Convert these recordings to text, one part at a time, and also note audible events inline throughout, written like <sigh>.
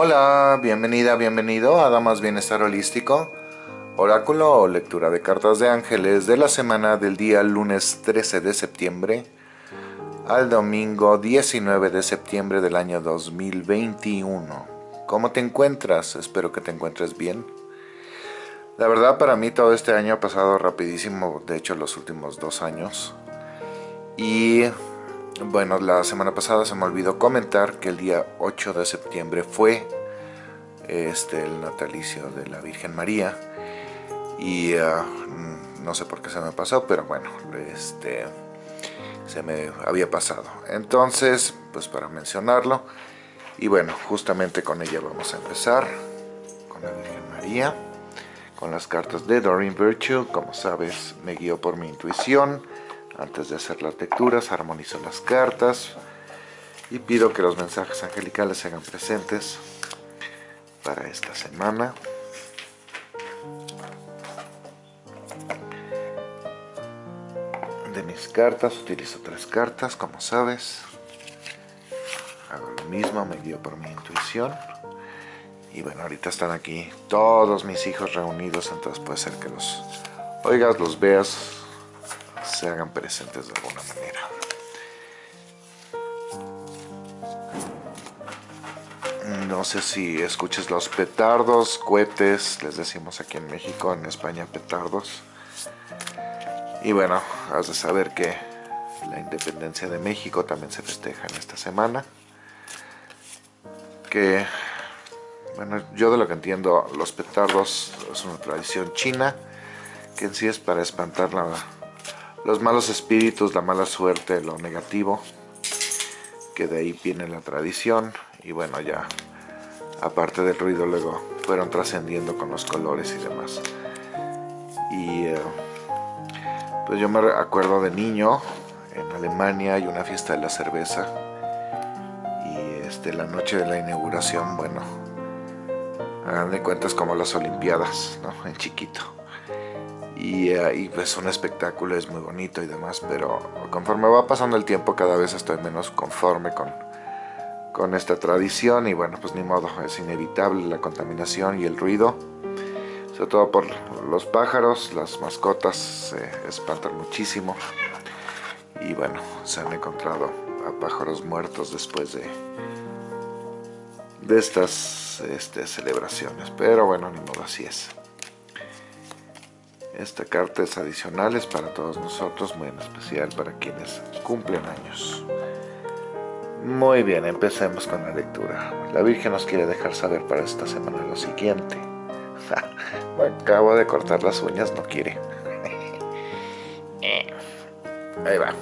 Hola, bienvenida, bienvenido a Damas Bienestar Holístico, oráculo o lectura de cartas de ángeles de la semana del día lunes 13 de septiembre al domingo 19 de septiembre del año 2021. ¿Cómo te encuentras? Espero que te encuentres bien. La verdad para mí todo este año ha pasado rapidísimo, de hecho los últimos dos años. Y bueno, la semana pasada se me olvidó comentar que el día 8 de septiembre fue este, el natalicio de la Virgen María. Y ah, no sé por qué se me pasó, pero bueno, este, se me había pasado. Entonces, pues para mencionarlo. Y bueno, justamente con ella vamos a empezar, con la Virgen María, con las cartas de Doreen Virtue. Como sabes, me guío por mi intuición antes de hacer las lecturas, armonizo las cartas y pido que los mensajes angelicales se hagan presentes para esta semana. De mis cartas, utilizo tres cartas, como sabes. Hago lo mismo, me guío por mi intuición. Y bueno, ahorita están aquí todos mis hijos reunidos, entonces puede ser que los oigas, los veas, se hagan presentes de alguna manera. No sé si escuches los petardos, cohetes, les decimos aquí en México, en España petardos. Y bueno, has de saber que la independencia de México también se festeja en esta semana. Que, bueno, yo de lo que entiendo, los petardos es una tradición china, que en sí es para espantar la los malos espíritus, la mala suerte, lo negativo, que de ahí viene la tradición y bueno ya aparte del ruido luego fueron trascendiendo con los colores y demás. Y eh, pues yo me acuerdo de niño, en Alemania hay una fiesta de la cerveza y este, la noche de la inauguración, bueno, hagan de cuentas como las olimpiadas, ¿no? En chiquito y, uh, pues un espectáculo es muy bonito y demás, pero conforme va pasando el tiempo cada vez estoy menos conforme con, con esta tradición y bueno, pues ni modo, es inevitable la contaminación y el ruido, sobre todo por los pájaros, las mascotas se espantan muchísimo y bueno, se han encontrado a pájaros muertos después de, de estas este, celebraciones, pero bueno, ni modo, así es. Esta carta es adicional, es para todos nosotros, muy en especial para quienes cumplen años. Muy bien, empecemos con la lectura. La Virgen nos quiere dejar saber para esta semana lo siguiente. <laughs> acabo de cortar las uñas, no quiere. <laughs> Ahí va.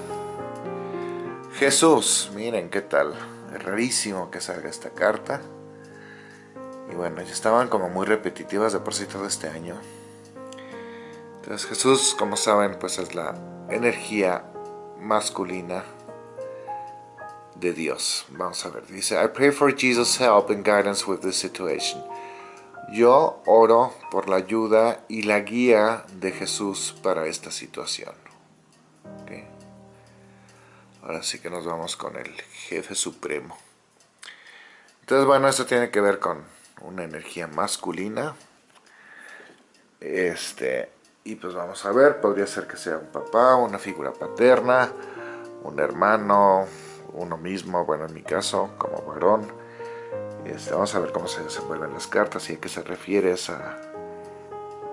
Jesús, miren qué tal. Es rarísimo que salga esta carta. Y bueno, ya estaban como muy repetitivas de por sí todo este año. Entonces Jesús, como saben, pues es la energía masculina de Dios. Vamos a ver, dice, I pray for Jesus' help and guidance with this situation. Yo oro por la ayuda y la guía de Jesús para esta situación. Ahora sí que nos vamos con el jefe supremo. Entonces, bueno, esto tiene que ver con una energía masculina. Este, y pues vamos a ver, podría ser que sea un papá, una figura paterna, un hermano, uno mismo, bueno en mi caso, como varón. Este, vamos a ver cómo se desenvuelven las cartas y a qué se refiere esa,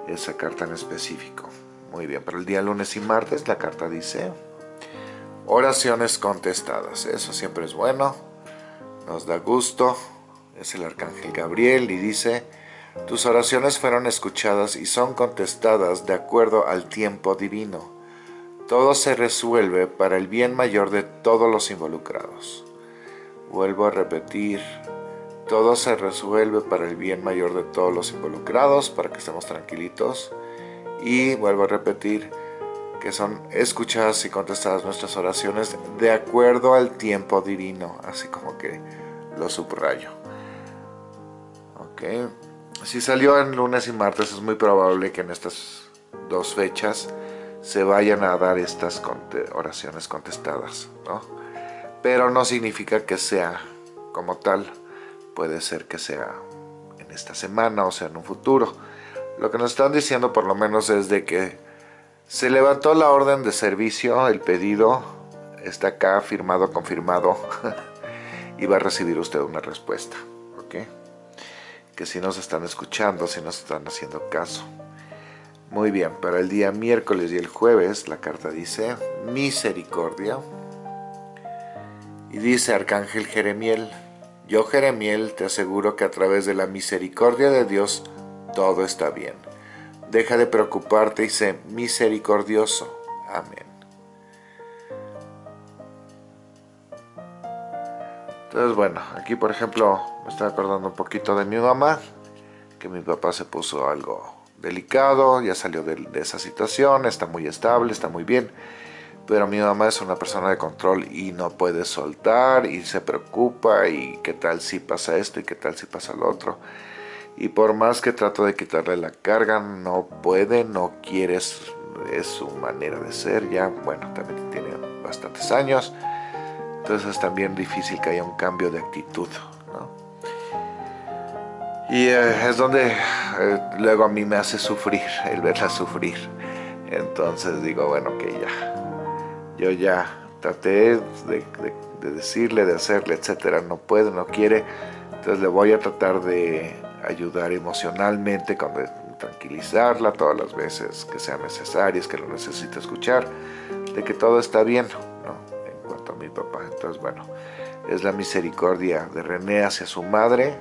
esa carta en específico. Muy bien, para el día lunes y martes la carta dice oraciones contestadas. Eso siempre es bueno, nos da gusto. Es el arcángel Gabriel y dice tus oraciones fueron escuchadas y son contestadas de acuerdo al tiempo divino. Todo se resuelve para el bien mayor de todos los involucrados. Vuelvo a repetir, todo se resuelve para el bien mayor de todos los involucrados, para que estemos tranquilitos. Y vuelvo a repetir que son escuchadas y contestadas nuestras oraciones de acuerdo al tiempo divino, así como que lo subrayo. Ok. Si salió en lunes y martes, es muy probable que en estas dos fechas se vayan a dar estas oraciones contestadas, ¿no? Pero no significa que sea como tal puede ser que sea en esta semana o sea en un futuro. Lo que nos están diciendo por lo menos es de que se levantó la orden de servicio, el pedido está acá firmado, confirmado <laughs> y va a recibir usted una respuesta, ¿ok? Que si nos están escuchando, si nos están haciendo caso. Muy bien, para el día miércoles y el jueves la carta dice misericordia. Y dice Arcángel Jeremiel, yo Jeremiel te aseguro que a través de la misericordia de Dios todo está bien. Deja de preocuparte y sé misericordioso. Amén. Entonces bueno, aquí por ejemplo me estoy acordando un poquito de mi mamá, que mi papá se puso algo delicado, ya salió de, esa situación, está muy estable, está muy bien. Pero mi mamá es una persona de control y no puede soltar y se preocupa y qué tal si pasa esto y qué tal si pasa lo otro. Y por más que trato de quitarle la carga, no puede, no quiere, es, su manera de ser ya. Bueno, también tiene bastantes años. Entonces es también difícil que haya un cambio de actitud. Y eh, es donde eh, luego a mí me hace sufrir, el verla sufrir. Entonces digo, bueno, que ya, yo ya traté de, decirle, de hacerle, etcétera, no puede, no quiere. Entonces le voy a tratar de ayudar emocionalmente, con tranquilizarla todas las veces que sean necesarias, que lo necesite escuchar, de que todo está bien, papá. Entonces, bueno, es la misericordia de René hacia su madre,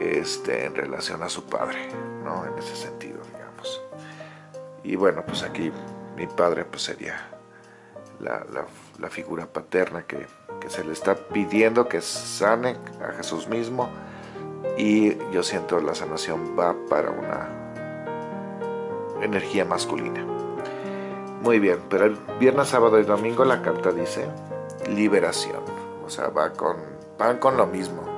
este, en relación a su padre, ¿no? En ese sentido, digamos. Y bueno, pues aquí mi padre pues sería la, la, figura paterna que, que, se le está pidiendo que sane a Jesús mismo y yo siento la sanación va para una energía masculina. Muy bien, pero el viernes, sábado y domingo la carta dice liberación, o sea, va con, van con lo mismo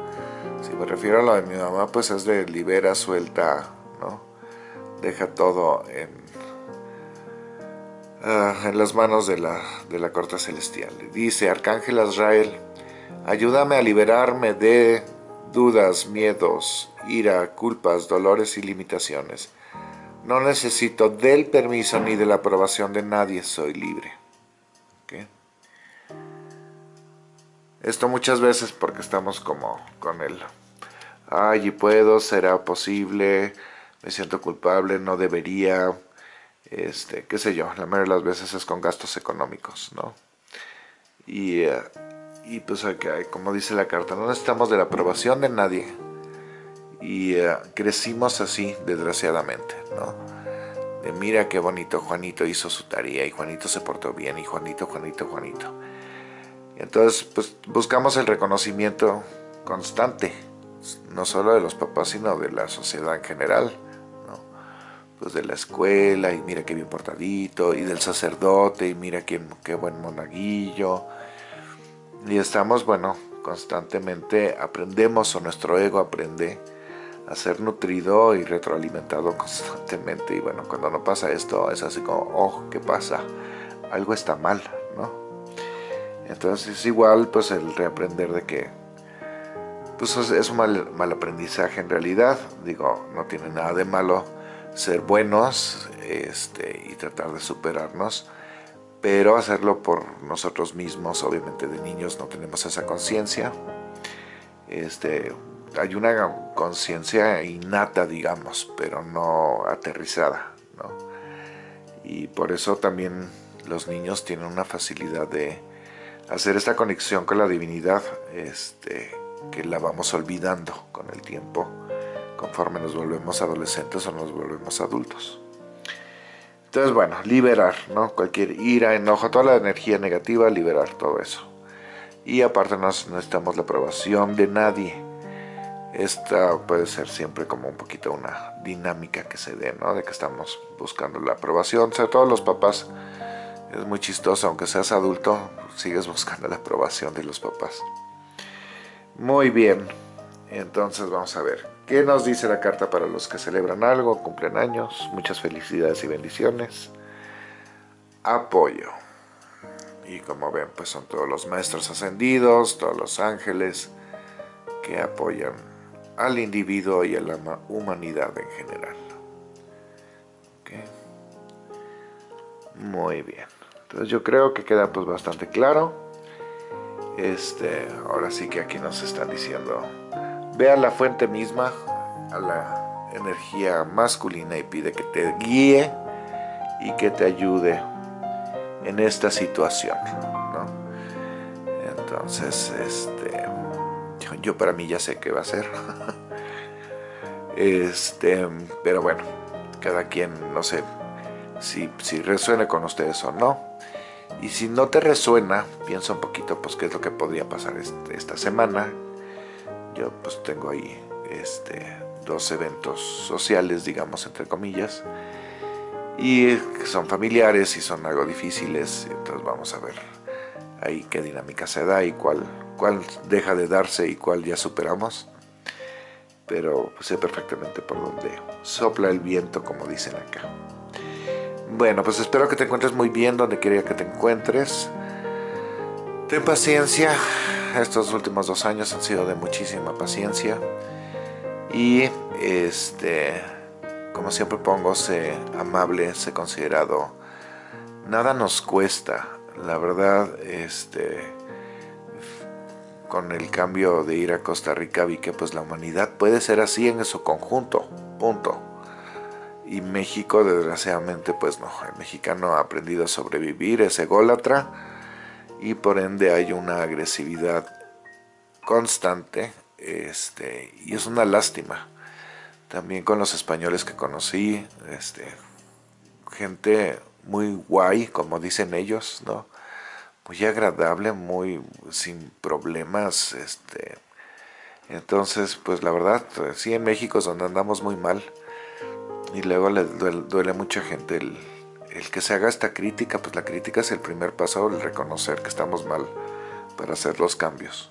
si me refiero a lo de mi mamá, pues es de libera, suelta, ¿no? Deja todo en, ah, en las manos de la, de la corte celestial. Dice Arcángel Azrael, ayúdame a liberarme de dudas, miedos, ira, culpas, dolores y limitaciones. No necesito del permiso ni de la aprobación de nadie, soy libre. Esto muchas veces porque estamos como con él. Ay, y puedo, será posible, me siento culpable, no debería, este, qué sé yo, la mayoría de las veces es con gastos económicos, ¿no? Y, eh, y pues como dice la carta, no necesitamos de la aprobación de nadie. Y eh, crecimos así, desgraciadamente, ¿no? De mira qué bonito Juanito hizo su tarea y Juanito se portó bien y Juanito, Juanito, Juanito. Entonces, pues buscamos el reconocimiento constante, no solo de los papás, sino de la sociedad en general, ¿no? Pues de la escuela, y mira qué bien portadito, y del sacerdote, y mira qué, qué buen monaguillo. Y estamos, bueno, constantemente aprendemos, o nuestro ego aprende a ser nutrido y retroalimentado constantemente. Y bueno, cuando no pasa esto, es así como, oh, ¿qué pasa? Algo está mal, ¿no? Entonces es igual pues el reaprender de que pues es un mal, mal, aprendizaje en realidad, digo, no tiene nada de malo ser buenos este, y tratar de superarnos, pero hacerlo por nosotros mismos, obviamente de niños no tenemos esa conciencia, este, hay una conciencia innata, digamos, pero no aterrizada, ¿no? Y por eso también los niños tienen una facilidad de hacer esta conexión con la divinidad este, que la vamos olvidando con el tiempo conforme nos volvemos adolescentes o nos volvemos adultos. Entonces, bueno, liberar, ¿no? Cualquier ira, enojo, toda la energía negativa, liberar todo eso. Y aparte no necesitamos la aprobación de nadie. Esta puede ser siempre como un poquito una dinámica que se dé, ¿no? De que estamos buscando la aprobación, sobre todo los papás es muy chistoso, aunque seas adulto, sigues buscando la aprobación de los papás. Muy bien, entonces vamos a ver. ¿Qué nos dice la carta para los que celebran algo, cumplen años? Muchas felicidades y bendiciones. Apoyo. Y como ven, pues son todos los maestros ascendidos, todos los ángeles que apoyan al individuo y a la humanidad en general. Muy bien. Entonces yo creo que queda pues bastante claro. Este, ahora sí que aquí nos están diciendo, vea la fuente misma, a la energía masculina y pide que te guíe y que te ayude en esta situación. Entonces, este, yo, para mí ya sé qué va a ser. este, pero bueno, cada quien, no sé, si, si resuena con ustedes o no. Y si no te resuena, piensa un poquito pues qué es lo que podría pasar este, esta semana. Yo pues tengo ahí este, dos eventos sociales, digamos, entre comillas. Y son familiares y son algo difíciles. Entonces vamos a ver ahí qué dinámica se da y cuál, cuál deja de darse y cuál ya superamos. Pero sé perfectamente por dónde sopla el viento, como dicen acá. Bueno, pues espero que te encuentres muy bien donde quería que te encuentres. Ten paciencia. Estos últimos dos años han sido de muchísima paciencia. Y este, como siempre pongo, sé amable, sé considerado. Nada nos cuesta. La verdad, este, con el cambio de ir a Costa Rica vi que pues la humanidad puede ser así en su conjunto. Punto y México desgraciadamente pues no, el mexicano ha aprendido a sobrevivir, es ególatra y por ende hay una agresividad constante este, y es una lástima. También con los españoles que conocí, este, gente muy guay, como dicen ellos, ¿no? Muy agradable, muy sin problemas, este. Entonces, pues la verdad, sí en México es donde andamos muy mal y luego le duele, a mucha gente el, que se haga esta crítica, pues la crítica es el primer paso, el reconocer que estamos mal para hacer los cambios.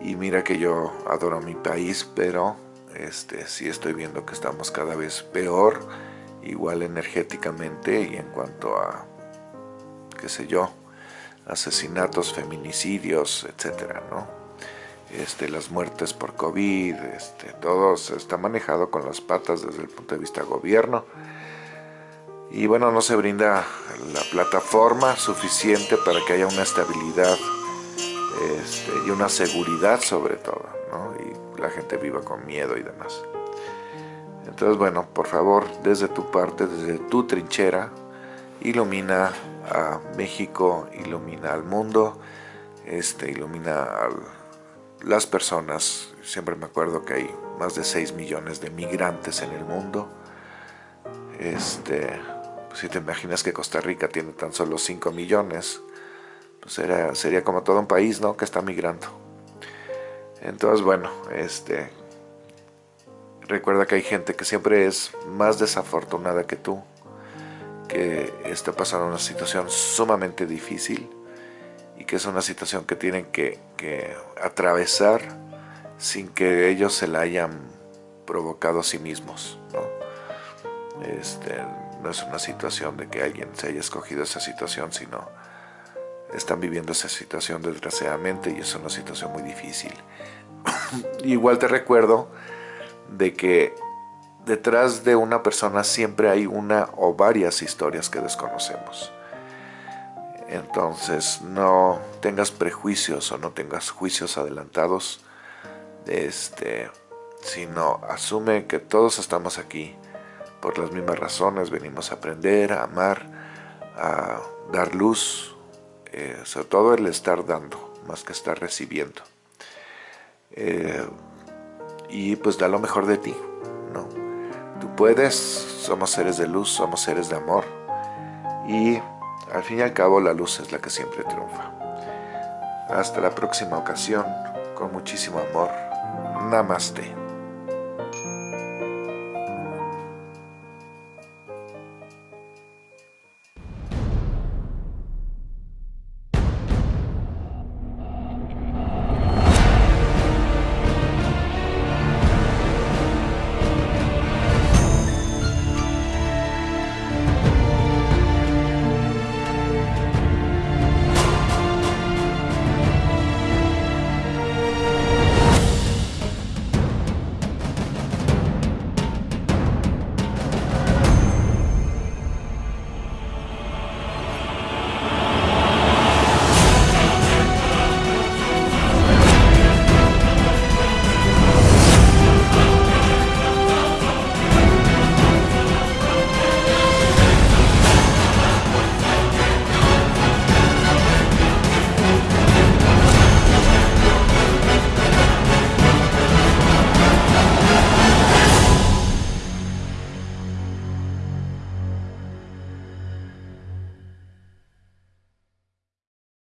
Y mira que yo adoro mi país, pero este, sí estoy viendo que estamos cada vez peor, igual energéticamente y en cuanto a, qué sé yo, asesinatos, feminicidios, etcétera, ¿no? Este, las muertes por COVID, este, todo se está manejado con las patas desde el punto de vista gobierno. Y bueno, no se brinda la plataforma suficiente para que haya una estabilidad este, y una seguridad sobre todo, y la gente viva con miedo y demás. Entonces, bueno, por favor, desde tu parte, desde tu trinchera, ilumina a México, ilumina al mundo, este, ilumina al las personas, siempre me acuerdo que hay más de 6 millones de migrantes en el mundo. Este, pues si te imaginas que Costa Rica tiene tan solo 5 millones, pues sería como todo un país, ¿no? Que está migrando. Entonces, bueno, este, recuerda que hay gente que siempre es más desafortunada que tú, que está pasando una situación sumamente difícil y que es una situación que tienen que, atravesar sin que ellos se la hayan provocado a sí mismos. ¿no? Este, no es una situación de que alguien se haya escogido esa situación, sino están viviendo esa situación desgraciadamente y es una situación muy difícil. <coughs> Igual te recuerdo de que detrás de una persona siempre hay una o varias historias que desconocemos. Entonces no tengas prejuicios o no tengas juicios adelantados, este, sino asume que todos estamos aquí por las mismas razones, venimos a aprender, a amar, a dar luz, eh, sobre todo el estar dando, más que estar recibiendo. Eh, y pues da lo mejor de ti, ¿no? Puedes, somos seres de luz, somos seres de amor y al fin y al cabo la luz es la que siempre triunfa. Hasta la próxima ocasión, con muchísimo amor. Namaste.